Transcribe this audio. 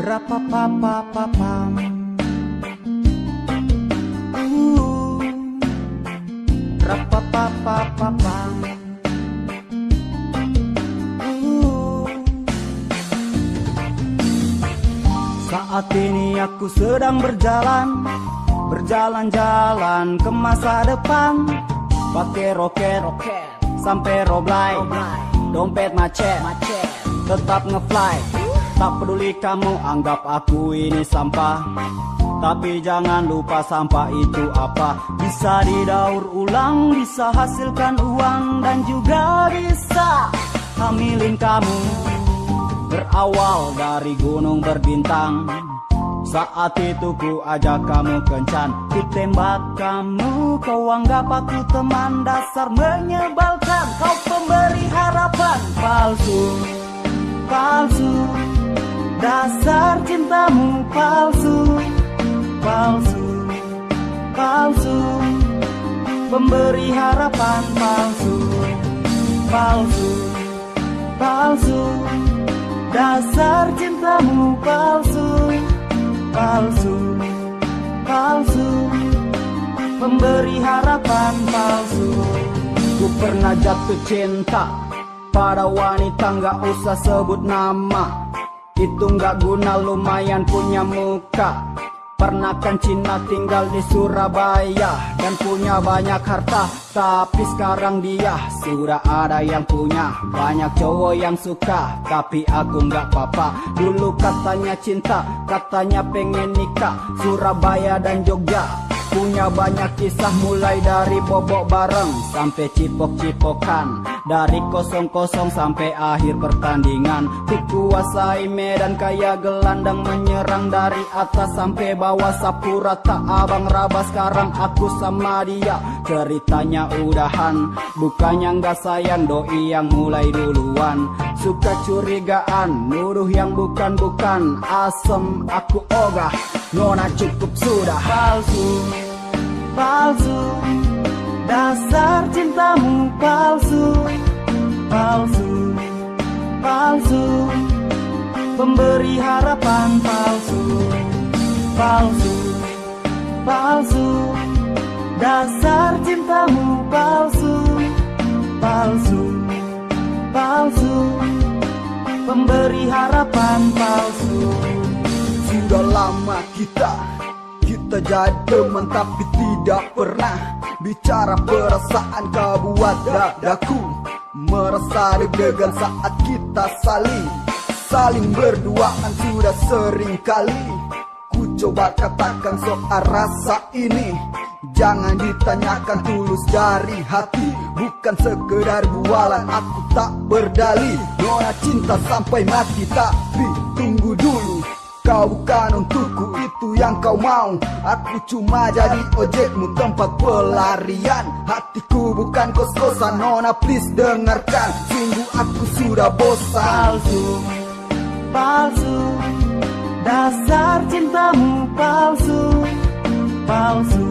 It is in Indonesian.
Rapapapapapam uh, Rapapapapapam uh. Saat ini aku sedang berjalan Berjalan-jalan ke masa depan. Pakai roket, roket sampai roblai, Dompet macet, macet. tetap ngefly Tak peduli kamu anggap aku ini sampah. Tapi jangan lupa sampah itu apa. Bisa didaur ulang, bisa hasilkan uang Dan juga bisa hamilin kamu. Berawal dari gunung berbintang. Saat itu ku ajak kamu kencan. Ku tembak kamu Kau anggap aku teman Dasar. Menyebalkan Kau pemberi harapan Palsu Palsu. Dasar cintamu palsu. Palsu Palsu. Pemberi harapan palsu. Palsu Palsu. Dasar cintamu palsu. Palsu Palsu. Pemberi harapan palsu. Ku pernah jatuh cinta Pada wanita nggak usah sebut nama. Itu nggak guna lumayan punya muka. Pernah kan Cina tinggal di Surabaya Dan punya banyak harta. Tapi sekarang dia sudah ada yang punya. Banyak cowok yang suka Tapi aku nggak apa-apa. Dulu katanya cinta Katanya pengen nikah. Surabaya dan Jogja Punya banyak kisah mulai dari bobok bareng Sampai cipok-cipokan. Dari kosong-kosong sampai akhir pertandingan. Ku kuasai medan kayak gelandang Menyerang dari atas sampai bawah. Sapu rata abang raba sekarang aku sama dia. Ceritanya udahan Bukannya nggak sayang doi yang mulai duluan. Suka curigaan Nuduh yang bukan-bukan Asem aku ogah Nona cukup sudah palsu. Palsu. Dasar cintamu palsu. Palsu. Palsu. Pemberi harapan palsu. Palsu. Palsu. Dasar cintamu palsu. Palsu. Palsu. Pemberi harapan palsu lama kita kita jadi teman tapi tidak pernah Bicara perasaan kau buat dadaku. Merasa deg-degan saat kita saling Saling berduaan sudah sering kali. Ku coba katakan soal rasa ini Jangan ditanyakan tulus dari hati. Bukan sekedar bualan aku tak berdali Nona cinta sampai mati tapi tunggu Kau bukan untukku itu yang kau mau. Aku cuma jadi ojekmu tempat pelarian. Hatiku bukan kos-kosan Nona please dengarkan. Sungguh aku sudah bosan. Palsu, palsu Dasar cintamu palsu Palsu,